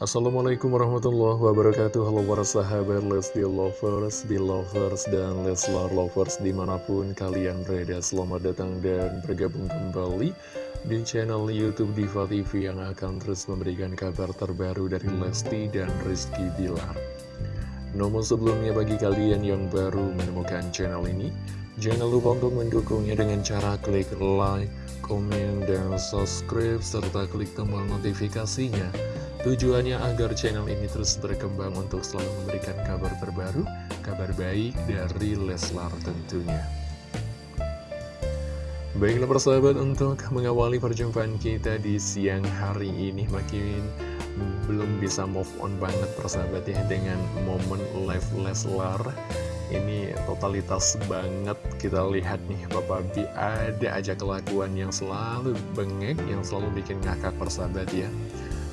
Assalamualaikum warahmatullahi wabarakatuh. Halo para sahabat Lesti Lovers, Belovers, dan Leslar Lovers di mana pun kalian berada. Selamat datang dan bergabung kembali di channel Youtube Diva TV Yang akan terus memberikan kabar terbaru dari Lesti dan Rizky Bilar. Namun sebelumnya bagi kalian yang baru menemukan channel ini Jangan lupa untuk mendukungnya dengan cara klik like, komen, dan subscribe Serta klik tombol notifikasinya Tujuannya agar channel ini terus berkembang untuk selalu memberikan kabar terbaru, kabar baik dari Leslar tentunya. Baiklah persahabat untuk mengawali perjumpaan kita di siang hari ini makin belum bisa move on banget persahabat ya dengan momen live Leslar ini totalitas banget kita lihat nih Bapak Bi ada aja kelakuan yang selalu bengek yang selalu bikin ngakak persahabat ya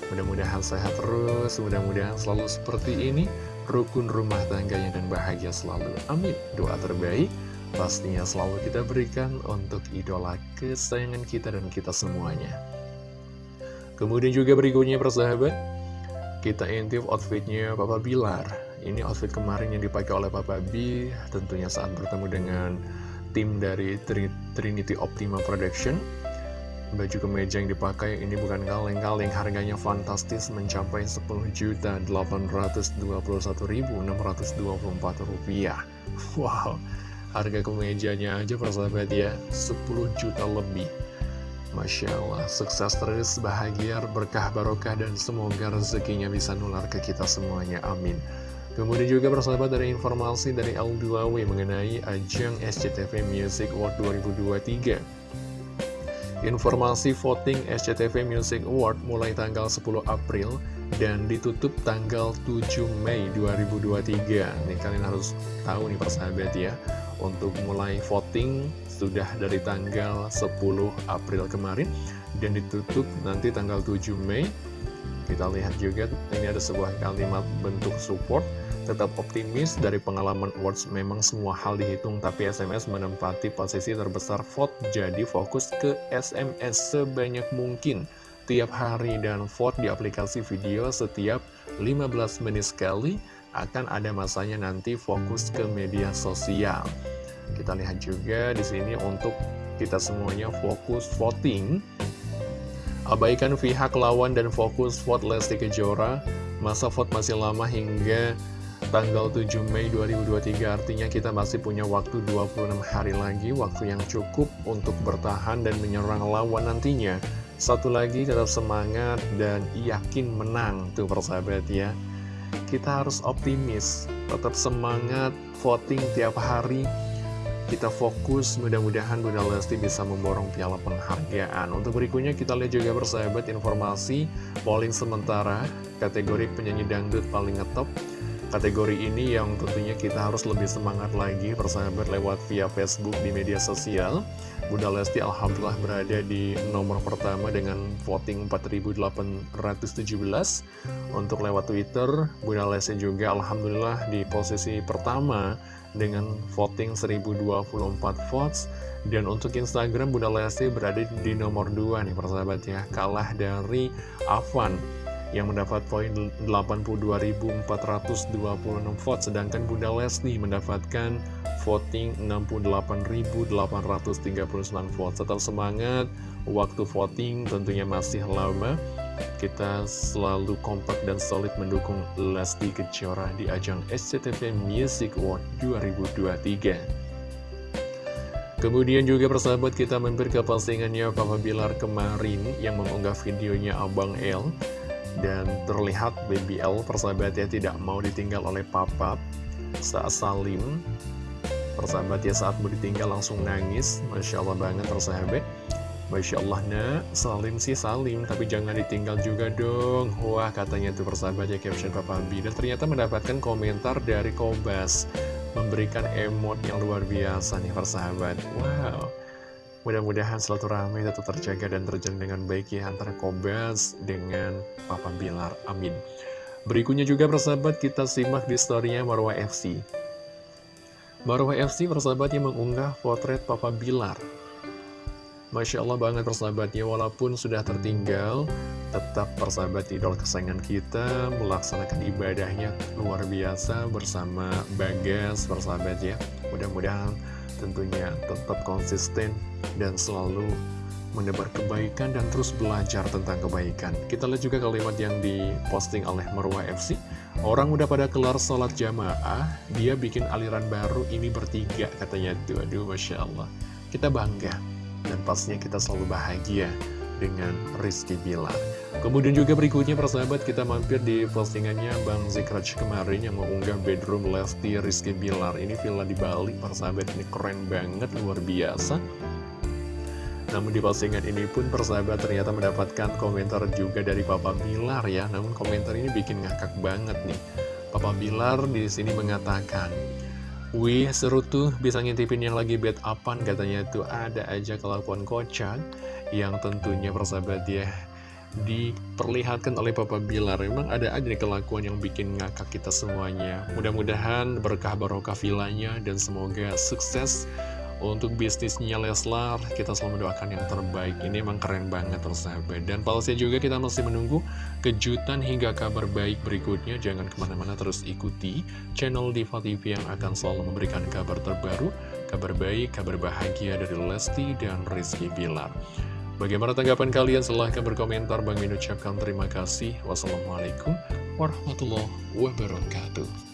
Mudah-mudahan sehat terus, mudah-mudahan selalu seperti ini, rukun rumah tangganya dan bahagia selalu. Amin. Doa terbaik pastinya selalu kita berikan untuk idola kesayangan kita dan kita semuanya. Kemudian juga berikutnya persahabat, kita intip outfitnya Papa Bilar. Ini outfit kemarin yang dipakai oleh Papa B, tentunya saat bertemu dengan tim dari Trinity Optima Production. Baju kemeja yang dipakai ini bukan kaleng-kaleng, harganya fantastis mencapai 10.821.624 rupiah. Wow, harga kemejanya aja persahabat ya, 10 juta lebih. Masya Allah, sukses terus, bahagia, berkah, barokah, dan semoga rezekinya bisa nular ke kita semuanya. Amin. Kemudian juga persahabat dari informasi dari L2W mengenai ajang SCTV Music Award 2023. Informasi voting SCTV Music Award mulai tanggal 10 April dan ditutup tanggal 7 Mei 2023. Nih kalian harus tahu nih persahabat ya, untuk mulai voting sudah dari tanggal 10 April kemarin dan ditutup nanti tanggal 7 Mei. Kita lihat juga ini ada sebuah kalimat bentuk support tetap optimis dari pengalaman awards memang semua hal dihitung tapi SMS menempati posisi terbesar vote jadi fokus ke SMS sebanyak mungkin tiap hari dan vote di aplikasi video setiap 15 menit sekali akan ada masanya nanti fokus ke media sosial. Kita lihat juga di sini untuk kita semuanya fokus voting. Abaikan pihak lawan dan fokus vote Lesti Kejora. Masa vote masih lama hingga tanggal 7 Mei 2023 artinya kita masih punya waktu 26 hari lagi waktu yang cukup untuk bertahan dan menyerang lawan nantinya. Satu lagi tetap semangat dan yakin menang tuh persahabat ya. Kita harus optimis tetap semangat voting tiap hari kita fokus mudah-mudahan Bunda Lesti bisa memborong piala penghargaan. Untuk berikutnya kita lihat juga persahabat informasi polling sementara. Kategori penyanyi dangdut paling ngetop kategori ini yang tentunya kita harus lebih semangat lagi persahabat lewat via Facebook di media sosial. Bunda Lesti Alhamdulillah berada di nomor pertama dengan voting 4817 Untuk lewat Twitter, Bunda Lesti juga Alhamdulillah di posisi pertama dengan voting 1024 votes. Dan untuk Instagram, Bunda Lesti berada di nomor 2 nih persahabat ya Kalah dari Avan yang mendapat poin 82.426 vote sedangkan Bunda Leslie mendapatkan voting 68.839 vote tetap semangat waktu voting tentunya masih lama. Kita selalu kompak dan solid mendukung Lesti Kejora di ajang SCTV Music Award 2023 Kemudian juga persahabat kita mampir ke Papa Bilar kemarin yang mengunggah videonya Abang L dan terlihat BBL persahabatnya tidak mau ditinggal oleh papa saat salim. Persahabatnya saat mau ditinggal langsung nangis. Masya Allah banget persahabat. Masya Allah nak, salim sih salim Tapi jangan ditinggal juga dong. Wah katanya tuh persahabatnya caption Papa B Dan ternyata mendapatkan komentar dari Kobas. Memberikan emot yang luar biasa nih persahabat. Wow Mudah-mudahan rame tetap terjaga dan terjalin dengan baik ya antara Kobas dengan Papa Bilar. Amin. Berikutnya juga persahabat kita simak di storynya Marwah FC. Marwah FC persahabatnya mengunggah potret Papa Bilar. Masya Allah banget persahabatnya walaupun sudah tertinggal tetap persahabat idol kesayangan kita melaksanakan ibadahnya luar biasa bersama Bagas persahabat ya mudah-mudahan tentunya tetap konsisten dan selalu menebar kebaikan dan terus belajar tentang kebaikan. Kita lihat juga kalimat yang diposting oleh Marwah FC. Orang udah pada kelar sholat jamaah, dia bikin aliran baru ini bertiga katanya. Aduh Masya Allah. Kita bangga dan pastinya kita selalu bahagia dengan Rizky Bilar. Kemudian juga berikutnya persahabat kita mampir di postingannya Bang Zikraj kemarin yang mengunggah bedroom Lesti Rizky Bilar. Ini villa di Bali persahabat ini keren banget luar biasa. Namun di postingan ini pun persahabat ternyata mendapatkan komentar juga dari Papa Bilar ya. Namun komentar ini bikin ngakak banget nih. Papa Bilar di sini mengatakan, Wih seru tuh bisa ngintipin yang lagi bed upan katanya tuh ada aja kelakuan kocak yang tentunya persahabat ya diperlihatkan oleh Papa Bilar Memang ada aja nih kelakuan yang bikin ngakak kita semuanya Mudah-mudahan berkah barokah vilanya dan semoga sukses untuk bisnisnya Leslar, kita selalu mendoakan yang terbaik. Ini emang keren banget persahabat. Dan pastinya juga kita masih menunggu kejutan hingga kabar baik berikutnya. Jangan ke mana-mana terus ikuti channel Diva TV yang akan selalu memberikan kabar terbaru, kabar baik, kabar bahagia dari Lesti dan Rizky Bilar. Bagaimana tanggapan kalian? Silahkan berkomentar. Bang Min ucapkan terima kasih. Wassalamualaikum warahmatullahi wabarakatuh.